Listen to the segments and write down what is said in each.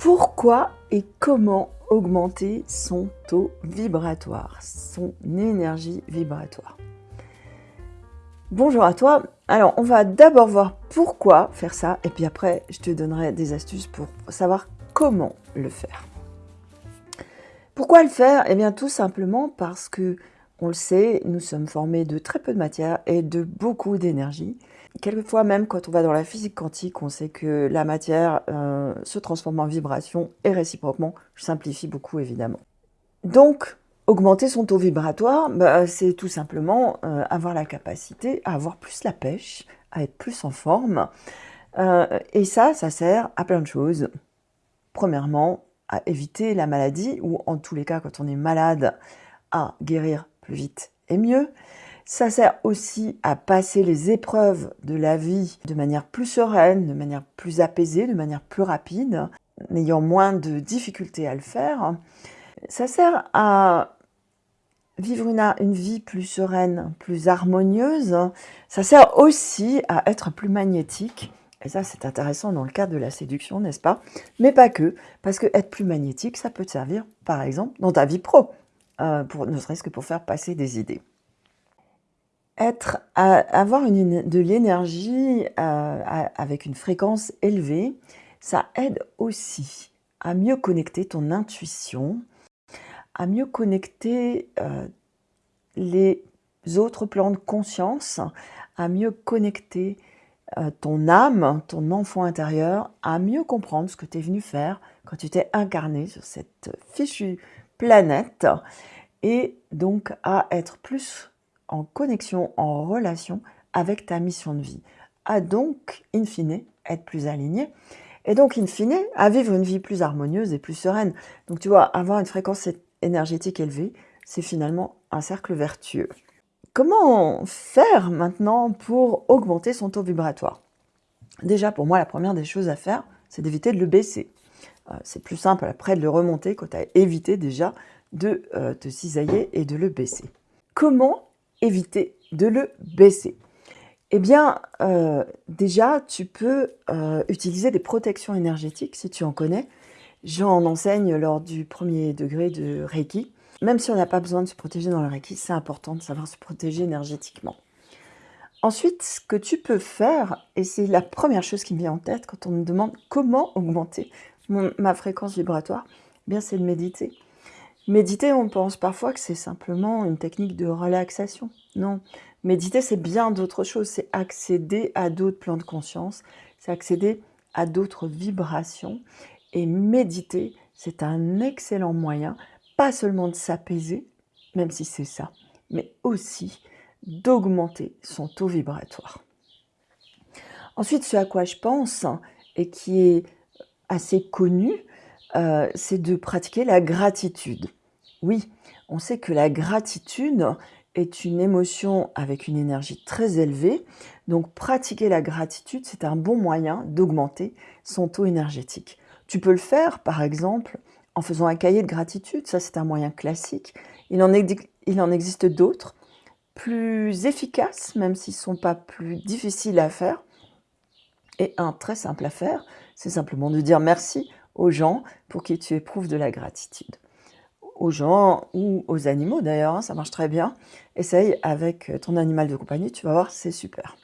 Pourquoi et comment augmenter son taux vibratoire, son énergie vibratoire? Bonjour à toi. Alors, on va d'abord voir pourquoi faire ça, et puis après, je te donnerai des astuces pour savoir comment le faire. Pourquoi le faire? Eh bien, tout simplement parce que, on le sait, nous sommes formés de très peu de matière et de beaucoup d'énergie. Quelquefois même quand on va dans la physique quantique, on sait que la matière euh, se transforme en vibration et réciproquement. Je simplifie beaucoup évidemment. Donc, augmenter son taux vibratoire, bah, c'est tout simplement euh, avoir la capacité à avoir plus la pêche, à être plus en forme. Euh, et ça, ça sert à plein de choses. Premièrement, à éviter la maladie, ou en tous les cas, quand on est malade, à guérir plus vite et mieux. Ça sert aussi à passer les épreuves de la vie de manière plus sereine, de manière plus apaisée, de manière plus rapide, n'ayant moins de difficultés à le faire. Ça sert à vivre une, vie plus sereine, plus harmonieuse. Ça sert aussi à être plus magnétique. Et ça, c'est intéressant dans le cadre de la séduction, n'est-ce pas? Mais pas que, parce que être plus magnétique, ça peut te servir, par exemple, dans ta vie pro, euh, pour, ne serait-ce que pour faire passer des idées. Être, avoir une, de l'énergie euh, avec une fréquence élevée, ça aide aussi à mieux connecter ton intuition, à mieux connecter euh, les autres plans de conscience, à mieux connecter ton âme, ton enfant intérieur, à mieux comprendre ce que tu es venu faire quand tu t'es incarné sur cette fichue planète et donc à être plus en connexion, en relation avec ta mission de vie, à donc, in fine, être plus aligné, et donc, in fine, à vivre une vie plus harmonieuse et plus sereine. Donc, tu vois, avoir une fréquence énergétique élevée, c'est finalement un cercle vertueux. Comment faire maintenant pour augmenter son taux vibratoire? Déjà, pour moi, la première des choses à faire, c'est d'éviter de le baisser. Euh, c'est plus simple après de le remonter quand tu as évité déjà de euh, te cisailler et de le baisser. Comment éviter de le baisser? Eh bien, euh, déjà, tu peux utiliser des protections énergétiques si tu en connais. J'en enseigne lors du premier degré de Reiki. Même si on n'a pas besoin de se protéger dans le Reiki, c'est important de savoir se protéger énergétiquement. Ensuite, ce que tu peux faire, et c'est la première chose qui me vient en tête quand on me demande comment augmenter ma fréquence vibratoire, eh bien c'est de méditer. Méditer, on pense parfois que c'est simplement une technique de relaxation. Non, méditer, c'est bien d'autres choses. C'est accéder à d'autres plans de conscience, c'est accéder à d'autres vibrations. Et méditer, c'est un excellent moyen, pas seulement de s'apaiser, même si c'est ça, mais aussi d'augmenter son taux vibratoire. Ensuite, ce à quoi je pense, et qui est assez connu, euh, c'est de pratiquer la gratitude. Oui, on sait que la gratitude est une émotion avec une énergie très élevée. Donc pratiquer la gratitude, c'est un bon moyen d'augmenter son taux énergétique. Tu peux le faire, par exemple, en faisant un cahier de gratitude. Ça, c'est un moyen classique. Il en, il en existe d'autres, plus efficaces, même s'ils ne sont pas plus difficiles à faire. Et un très simple à faire, c'est simplement de dire merci aux gens pour qui tu éprouves de la gratitude aux gens ou aux animaux d'ailleurs, hein, ça marche très bien. Essaye avec ton animal de compagnie, tu vas voir, c'est super.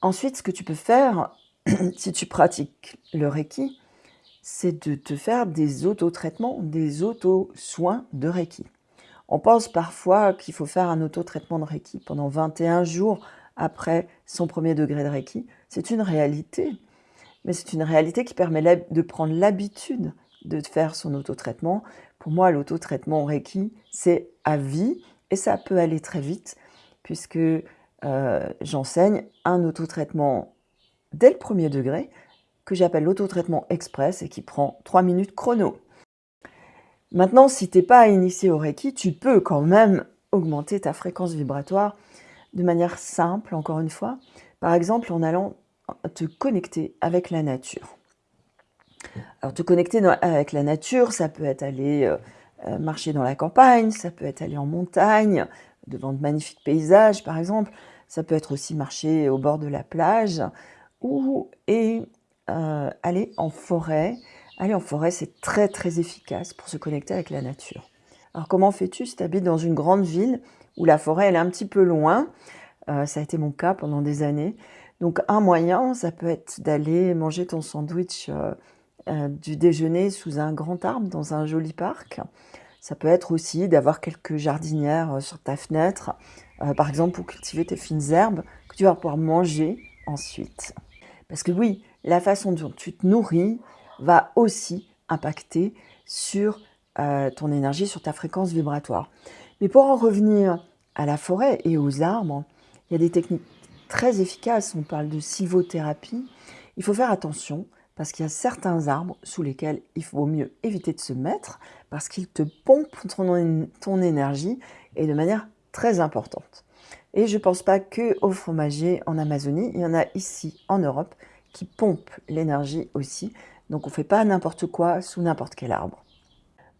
Ensuite, ce que tu peux faire, si tu pratiques le Reiki, c'est de te faire des auto-traitements, des auto-soins de Reiki. On pense parfois qu'il faut faire un auto-traitement de Reiki pendant 21 jours après son premier degré de Reiki. C'est une réalité, mais c'est une réalité qui permet de prendre l'habitude de faire son autotraitement. Pour moi, l'autotraitement Reiki, c'est à vie et ça peut aller très vite puisque euh, j'enseigne un autotraitement dès le premier degré que j'appelle l'autotraitement express et qui prend 3 minutes chrono. Maintenant, si tu n'es pas initié au Reiki, tu peux quand même augmenter ta fréquence vibratoire de manière simple, encore une fois. Par exemple, en allant te connecter avec la nature. Alors, te connecter avec la nature, ça peut être aller euh, euh, marcher dans la campagne, ça peut être aller en montagne, devant de magnifiques paysages, par exemple. Ça peut être aussi marcher au bord de la plage ou et euh, aller en forêt. Aller en forêt, c'est très très efficace pour se connecter avec la nature. Alors comment fais-tu si tu habites dans une grande ville où la forêt elle est un petit peu loin? Ça a été mon cas pendant des années. Donc un moyen, ça peut être d'aller manger ton sandwich euh, du déjeuner sous un grand arbre dans un joli parc. Ça peut être aussi d'avoir quelques jardinières sur ta fenêtre, par exemple pour cultiver tes fines herbes que tu vas pouvoir manger ensuite. Parce que oui, la façon dont tu te nourris va aussi impacter sur euh, ton énergie, sur ta fréquence vibratoire. Mais pour en revenir à la forêt et aux arbres, il y a des techniques très efficaces. On parle de sylvothérapie. Il faut faire attention parce qu'il y a certains arbres sous lesquels il vaut mieux éviter de se mettre parce qu'ils te pompent ton, énergie et de manière très importante. Et je ne pense pas que au fromager en Amazonie, il y en a ici en Europe qui pompent l'énergie aussi. Donc on ne fait pas n'importe quoi sous n'importe quel arbre.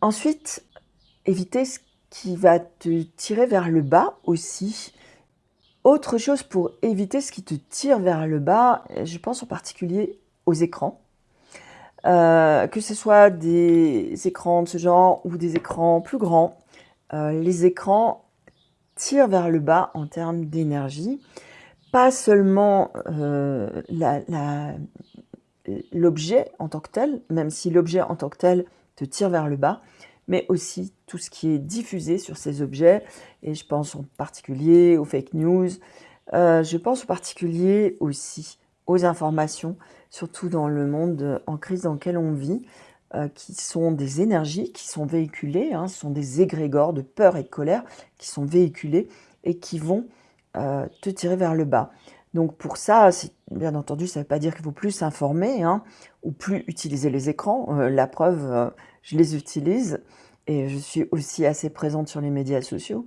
Ensuite, éviter ce qui va te tirer vers le bas aussi. Autre chose pour éviter ce qui te tire vers le bas, je pense en particulier aux écrans. Euh, que ce soit des écrans de ce genre ou des écrans plus grands, euh, les écrans tire vers le bas en termes d'énergie. Pas seulement euh, l'objet en tant que tel, même si l'objet en tant que tel te tire vers le bas, mais aussi tout ce qui est diffusé sur ces objets. Et je pense en particulier aux fake news. Euh, je pense en particulier aussi aux informations, surtout dans le monde en crise dans lequel on vit. Euh, qui sont des énergies qui sont véhiculées, hein, ce sont des égrégores de peur et de colère qui sont véhiculés et qui vont euh, te tirer vers le bas. Donc pour ça, bien entendu, ça ne veut pas dire qu'il faut plus s'informer hein, ou plus utiliser les écrans. La preuve, je les utilise et je suis aussi assez présente sur les médias sociaux.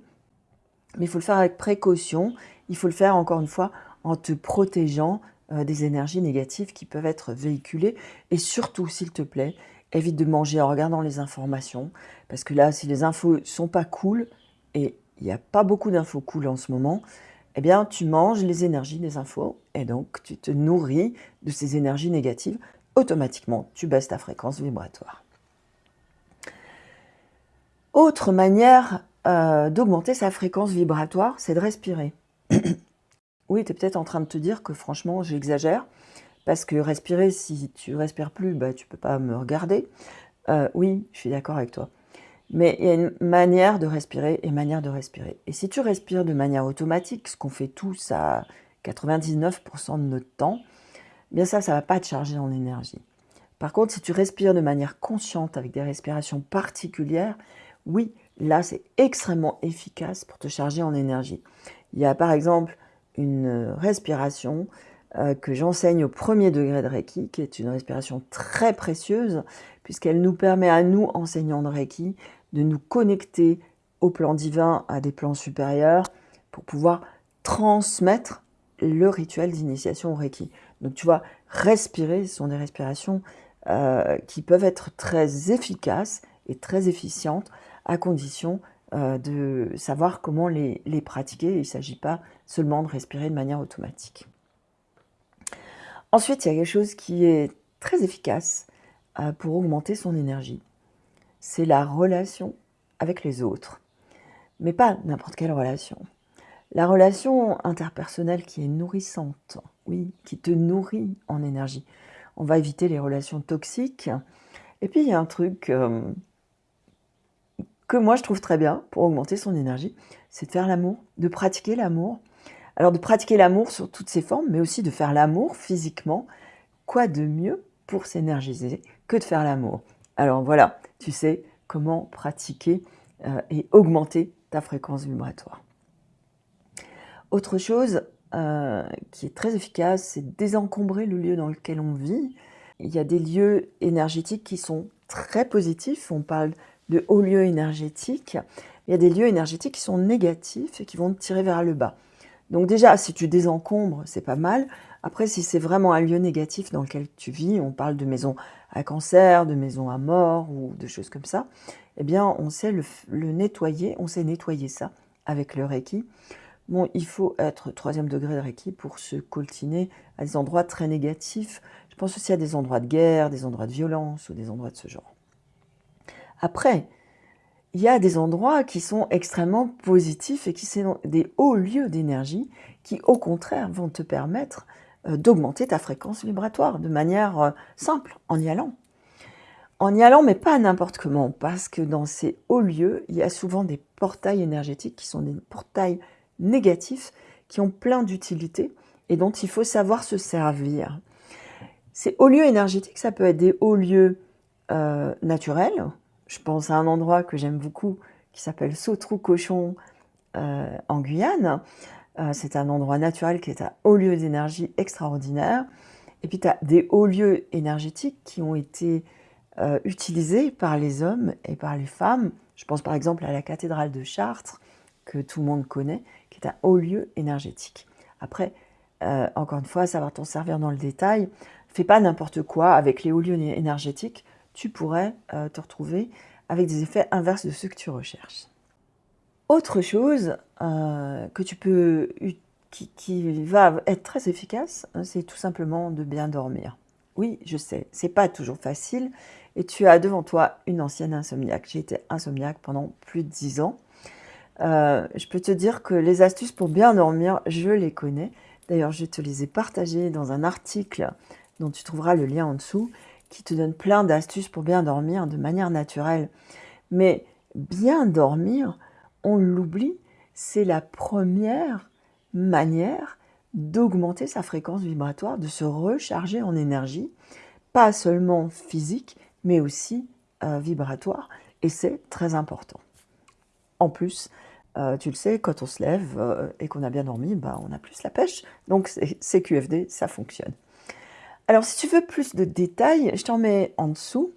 Mais il faut le faire avec précaution, il faut le faire encore une fois en te protégeant des énergies négatives qui peuvent être véhiculées et surtout, s'il te plaît, évite de manger en regardant les informations, parce que là, si les infos sont pas cool, et il n'y a pas beaucoup d'infos cool en ce moment, eh bien, tu manges les énergies des infos, et donc tu te nourris de ces énergies négatives, automatiquement, tu baisses ta fréquence vibratoire. Autre manière euh, d'augmenter sa fréquence vibratoire, c'est de respirer. oui, tu es peut-être en train de te dire que franchement, j'exagère, parce que respirer, si tu respires plus, bah, tu peux pas me regarder. Euh, oui, je suis d'accord avec toi. Mais il y a une manière de respirer et manière de respirer. Et si tu respires de manière automatique, ce qu'on fait tous à 99% de notre temps, eh bien ça, ça ne va pas te charger en énergie. Par contre, si tu respires de manière consciente avec des respirations particulières, oui, là, c'est extrêmement efficace pour te charger en énergie. Il y a par exemple une respiration euh, que j'enseigne au premier degré de Reiki, qui est une respiration très précieuse, puisqu'elle nous permet à nous, enseignants de Reiki, de nous connecter au plan divin, à des plans supérieurs, pour pouvoir transmettre le rituel d'initiation au Reiki. Donc tu vois, respirer, ce sont des respirations euh, qui peuvent être très efficaces et très efficientes, à condition euh, de savoir comment les, pratiquer. Il ne s'agit pas seulement de respirer de manière automatique. Ensuite, il y a quelque chose qui est très efficace euh, pour augmenter son énergie. C'est la relation avec les autres. Mais pas n'importe quelle relation. La relation interpersonnelle qui est nourrissante, oui, qui te nourrit en énergie. On va éviter les relations toxiques. Et puis, il y a un truc euh, moi je trouve très bien pour augmenter son énergie, c'est de faire l'amour, de pratiquer l'amour alors de pratiquer l'amour sur toutes ses formes, mais aussi de faire l'amour physiquement, quoi de mieux pour s'énergiser que de faire l'amour? Alors voilà, tu sais comment pratiquer euh, et augmenter ta fréquence vibratoire. Autre chose euh, qui est très efficace, c'est désencombrer le lieu dans lequel on vit. Il y a des lieux énergétiques qui sont très positifs, on parle de hauts lieux énergétiques. Il y a des lieux énergétiques qui sont négatifs et qui vont te tirer vers le bas. Donc déjà, si tu désencombres, c'est pas mal. Après, si c'est vraiment un lieu négatif dans lequel tu vis, on parle de maison à cancer, de maison à mort ou de choses comme ça, eh bien, on sait le, nettoyer, on sait nettoyer ça avec le Reiki. Bon, il faut être troisième degré de Reiki pour se coltiner à des endroits très négatifs. Je pense aussi à des endroits de guerre, des endroits de violence ou des endroits de ce genre. Après, il y a des endroits qui sont extrêmement positifs et qui sont des hauts lieux d'énergie qui, au contraire, vont te permettre euh, d'augmenter ta fréquence vibratoire de manière euh, simple, en y allant. En y allant, mais pas n'importe comment, parce que dans ces hauts lieux, il y a souvent des portails énergétiques qui sont des portails négatifs, qui ont plein d'utilités et dont il faut savoir se servir. Ces hauts lieux énergétiques, ça peut être des hauts lieux euh, naturels. Je pense à un endroit que j'aime beaucoup qui s'appelle Sautrou-Cochon en Guyane. Euh, c'est un endroit naturel qui est un haut lieu d'énergie extraordinaire. Et puis tu as des hauts lieux énergétiques qui ont été euh, utilisés par les hommes et par les femmes. Je pense par exemple à la cathédrale de Chartres, que tout le monde connaît, qui est un haut lieu énergétique. Après, euh, encore une fois, va t'en servir dans le détail. Fais pas n'importe quoi avec les hauts lieux énergétiques. Tu pourrais te retrouver avec des effets inverses de ceux que tu recherches. Autre chose euh, qui, va être très efficace, hein, c'est tout simplement de bien dormir. Oui, je sais, c'est pas toujours facile et tu as devant toi une ancienne insomniaque. J'ai été insomniaque pendant plus de 10 ans. Euh, je peux te dire que les astuces pour bien dormir, je les connais. D'ailleurs, je te les ai partagées dans un article dont tu trouveras le lien en dessous, qui te donne plein d'astuces pour bien dormir de manière naturelle. Mais bien dormir, on l'oublie, c'est la première manière d'augmenter sa fréquence vibratoire, de se recharger en énergie, pas seulement physique, mais aussi euh, vibratoire, et c'est très important. En plus, euh, tu le sais, quand on se lève euh, et qu'on a bien dormi, bah, on a plus la pêche, donc c'est QFD, ça fonctionne. Alors si tu veux plus de détails, je t'en mets en dessous.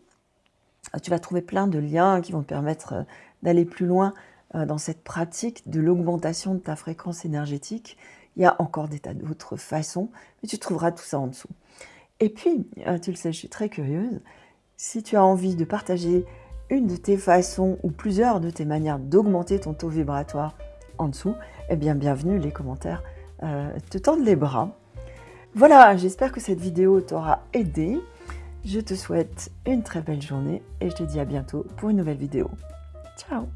Tu vas trouver plein de liens qui vont te permettre d'aller plus loin euh, dans cette pratique de l'augmentation de ta fréquence énergétique. Il y a encore des tas d'autres façons, mais tu trouveras tout ça en dessous. Et puis, euh, tu le sais, je suis très curieuse, si tu as envie de partager une de tes façons ou plusieurs de tes manières d'augmenter ton taux vibratoire en dessous, eh bien bienvenue, les commentaires euh, te tendent les bras. Voilà, j'espère que cette vidéo t'aura aidé. Je te souhaite une très belle journée et je te dis à bientôt pour une nouvelle vidéo. Ciao